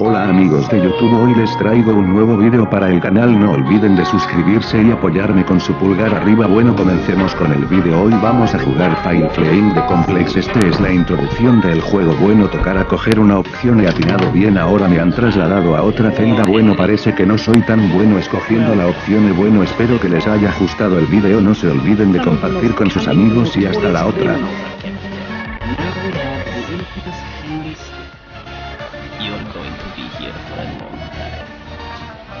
Hola amigos de YouTube hoy les traigo un nuevo video para el canal. No olviden de suscribirse y apoyarme con su pulgar arriba. Bueno comencemos con el video hoy vamos a jugar File Flame de Complex. Este es la introducción del juego. Bueno tocar a coger una opción he atinado bien. Ahora me han trasladado a otra celda. Bueno parece que no soy tan bueno escogiendo la opción. Y bueno espero que les haya gustado el video no se olviden de compartir con sus amigos y hasta la otra.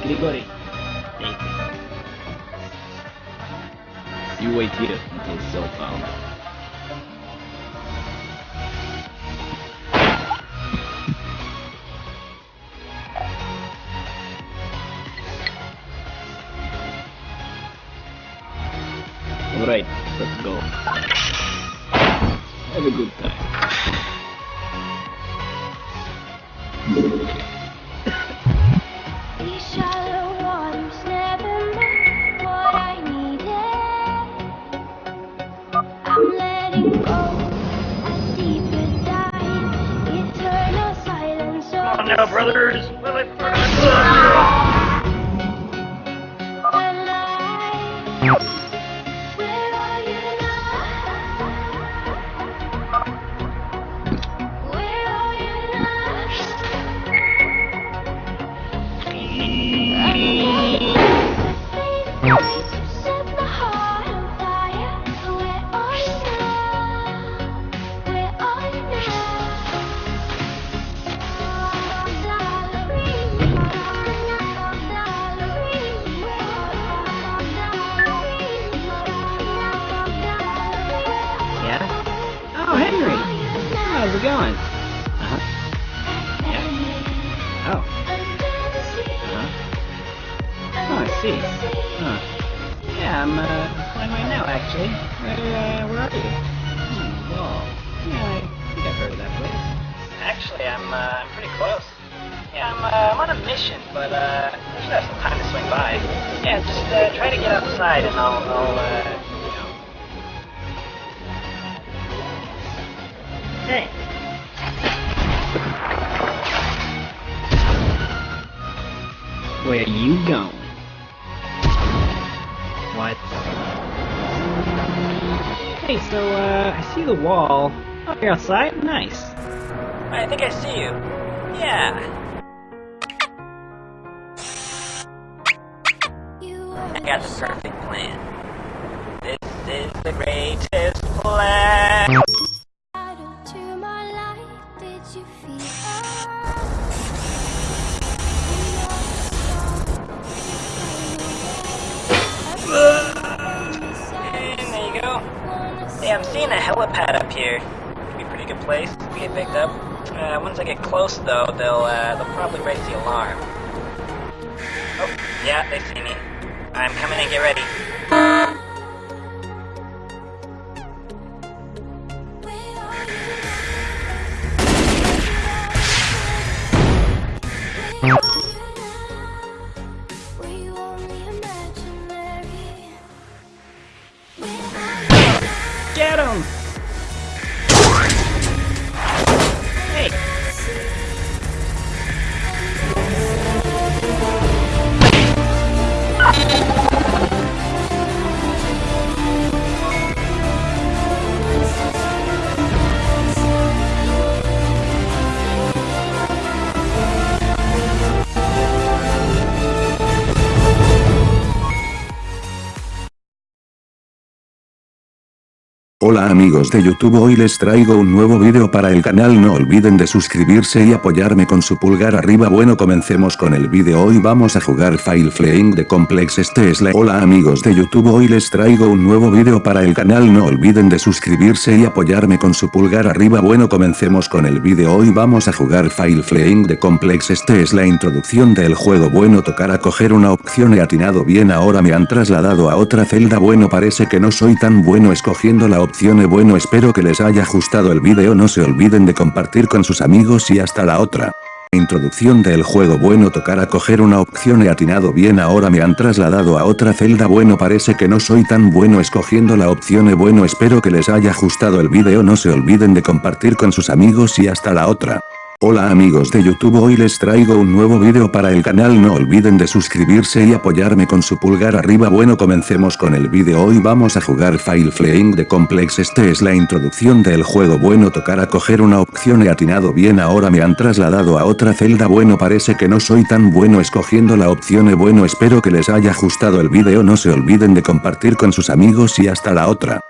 Grigori, take it. You wait here until Cell found. Alright, let's go. Have a good time. Now, brothers. How's it going? Uh-huh. Yeah. Oh. Uh-huh. Oh, I see. Huh. Yeah, I'm, uh, flying right now, actually. Where, uh, where are you? Hmm, well, yeah, I think I've heard of that place. Actually, I'm, uh, I'm pretty close. Yeah, I'm, uh, I'm on a mission, but, uh, I should have some time to swing by. Yeah, just, uh, try to get outside and I'll, I'll, uh, you know, Hey. Where you going? What? Hey, so, uh, I see the wall. Oh, you're outside? Nice. I think I see you. Yeah. I got the perfect plan. This is the greatest plan. I'm seeing a helipad up here. Could be a pretty good place to get picked up. Uh, once I get close, though, they'll uh, they'll probably raise the alarm. Oh, yeah, they see me. I'm coming in. Get ready. Hola amigos de YouTube hoy les traigo un nuevo video para el canal. No olviden de suscribirse y apoyarme con su pulgar arriba. Bueno comencemos con el video hoy vamos a jugar File Flame de Complex. Este es la Hola amigos de YouTube hoy les traigo un nuevo video para el canal. No olviden de suscribirse y apoyarme con su pulgar arriba. Bueno comencemos con el video hoy vamos a jugar File Flame de Complex. Este es la introducción del juego. Bueno tocar a coger una opción. He atinado bien ahora me han trasladado a otra celda. Bueno parece que no soy tan bueno escogiendo la opción e bueno espero que les haya gustado el video no se olviden de compartir con sus amigos y hasta la otra. Introducción del juego bueno tocar a coger una opción he atinado bien ahora me han trasladado a otra celda bueno parece que no soy tan bueno escogiendo la opción e bueno espero que les haya gustado el video no se olviden de compartir con sus amigos y hasta la otra. Hola amigos de YouTube hoy les traigo un nuevo video para el canal. No olviden de suscribirse y apoyarme con su pulgar arriba. Bueno comencemos con el video hoy vamos a jugar File Flaying de Complex. Este es la introducción del juego. Bueno tocar a coger una opción. He atinado bien ahora me han trasladado a otra celda. Bueno parece que no soy tan bueno escogiendo la opción. E bueno espero que les haya gustado el video no se olviden de compartir con sus amigos y hasta la otra.